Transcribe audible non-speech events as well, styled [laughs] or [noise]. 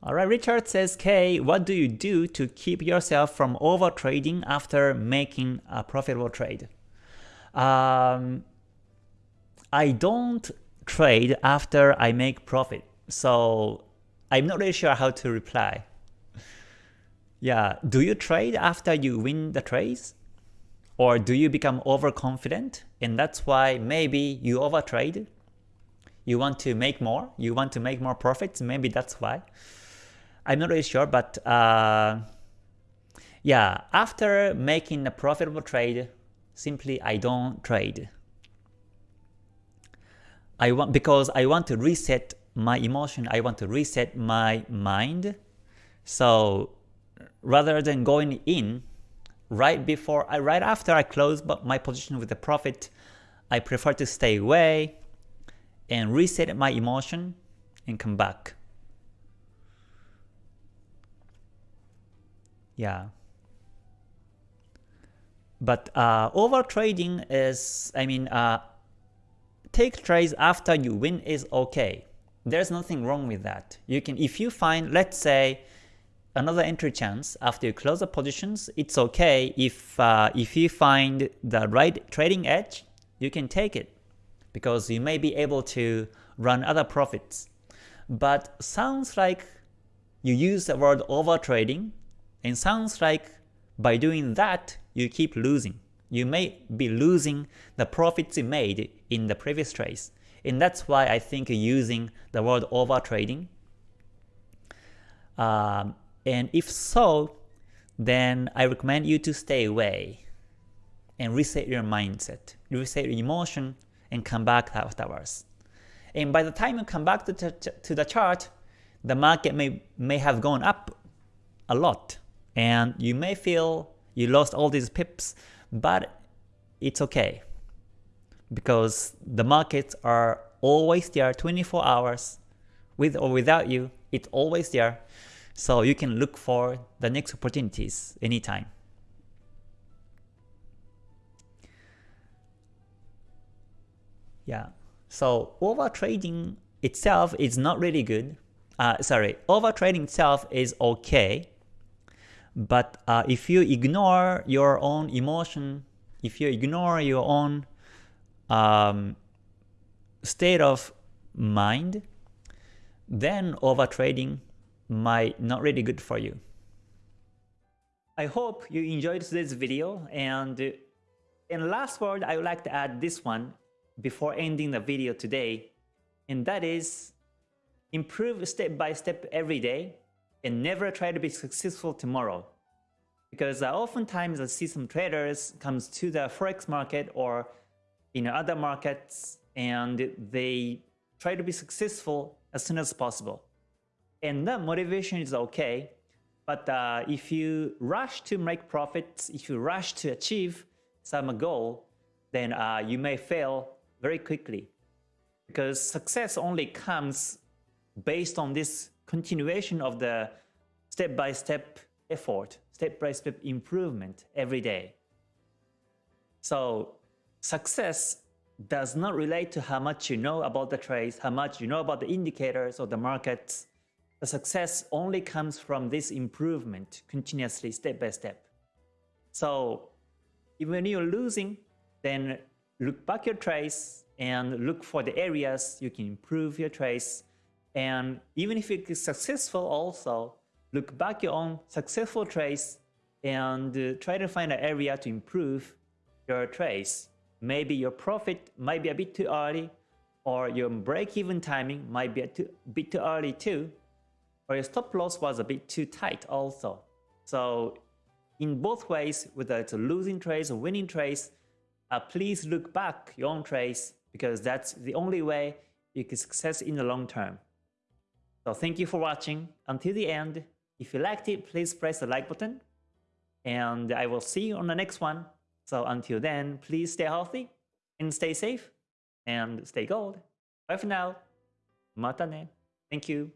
Alright, Richard says, K, what do you do to keep yourself from over trading after making a profitable trade? Um, I don't trade after I make profit, so I'm not really sure how to reply. [laughs] Yeah, do you trade after you win the trades? Or do you become overconfident and that's why maybe you overtrade? You want to make more? You want to make more profits? Maybe that's why. I'm not really sure, but uh, yeah, after making a profitable trade, simply I don't trade. I want because I want to reset my emotion, I want to reset my mind. So rather than going in right before, I right after I close my position with the profit, I prefer to stay away and reset my emotion and come back. Yeah. But uh, over trading is, I mean, uh, take trades after you win is okay. There's nothing wrong with that. You can, if you find, let's say, another entry chance after you close the positions, it's okay if uh, if you find the right trading edge, you can take it because you may be able to run other profits. But sounds like you use the word over trading and sounds like by doing that you keep losing. You may be losing the profits you made in the previous trades. And that's why I think using the word over trading um, and if so, then I recommend you to stay away and reset your mindset, reset your emotion, and come back afterwards. And by the time you come back to, to the chart, the market may, may have gone up a lot, and you may feel you lost all these pips, but it's okay because the markets are always there 24 hours with or without you, it's always there. So you can look for the next opportunities anytime. Yeah, so over trading itself is not really good. Uh, sorry, over trading itself is okay, but uh, if you ignore your own emotion, if you ignore your own um, state of mind, then over trading might not really good for you. I hope you enjoyed today's video and in last word I would like to add this one before ending the video today and that is improve step by step every day and never try to be successful tomorrow because uh, oftentimes I see some traders comes to the forex market or in other markets and they try to be successful as soon as possible and that motivation is okay. But uh, if you rush to make profits, if you rush to achieve some goal, then uh, you may fail very quickly. Because success only comes based on this continuation of the step-by-step -step effort, step-by-step -step improvement every day. So success does not relate to how much you know about the trades, how much you know about the indicators or the markets, the success only comes from this improvement continuously step by step. So even when you're losing, then look back your trace and look for the areas you can improve your trace. And even if it is successful also, look back your own successful trades and uh, try to find an area to improve your trace. Maybe your profit might be a bit too early or your break-even timing might be a too, bit too early too or your stop loss was a bit too tight also. So in both ways, whether it's a losing trades or winning trades, uh, please look back your own trades because that's the only way you can success in the long term. So thank you for watching until the end. If you liked it, please press the like button and I will see you on the next one. So until then, please stay healthy and stay safe and stay gold. Bye for now. Mata ne. Thank you.